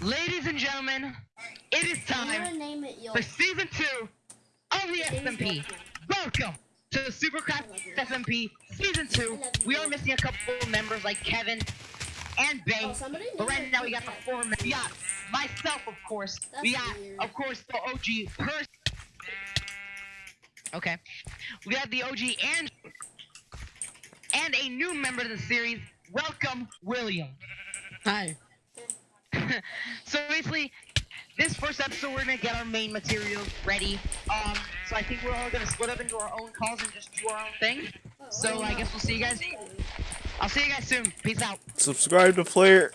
Ladies and gentlemen, it is time name it Yo. for season two of the SMP. Welcome to Supercraft SMP season two. We are missing a couple members like Kevin and Bay. Oh, But right now we got the four members. We got myself, of course. we got, weird. of course, the OG person. Okay. We got the OG and and a new member of the series. Welcome, William. Hi. So basically, this first episode we're gonna get our main materials ready. Um, so I think we're all gonna split up into our own calls and just do our own thing. So I guess we'll see you guys. I'll see you guys soon. Peace out. Subscribe to Player.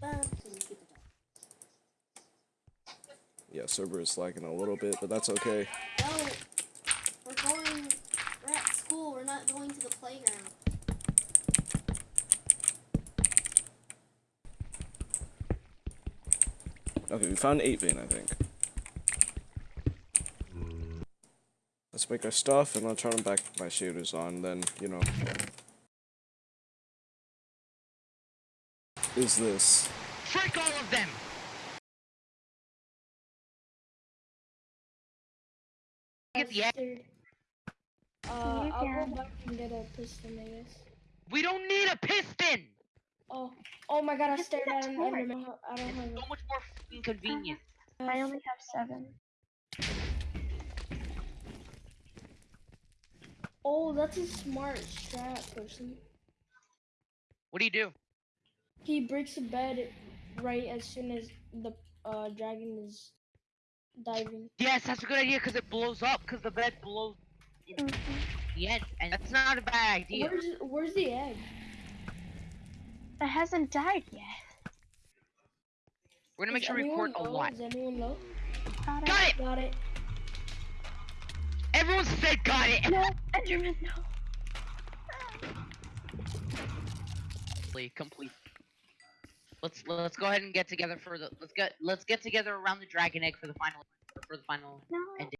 Bam, so we keep it up. Yeah, server is lagging a little bit, but that's okay. No, we're going. We're at school. We're not going to the playground. Okay, we found 8 vein, I think. Let's make our stuff, and I'll turn back my shaders on, then, you know. Is this? Frick all of them. Get the egg. Uh, I'll go back and get a piston, I guess. We don't need a piston. Oh, oh my god! I Just stared at an torch. Enderman. I don't have So it. much more fucking convenient. I only have seven. Oh, that's a smart strat person. What do you do? He breaks the bed right as soon as the uh dragon is diving. Yes, that's a good idea because it blows up because the bed blows in Mhm. The end, and that's not a bad idea. Where's Where's the egg? It hasn't died yet. We're gonna make Is sure we anyone record a low? lot. Is anyone low? Got it. Got it. Got it. Everyone said got it. No, Enderman, no. Complete. complete. Let's let's go ahead and get together for the let's get let's get together around the dragon egg for the final for the final No. ending.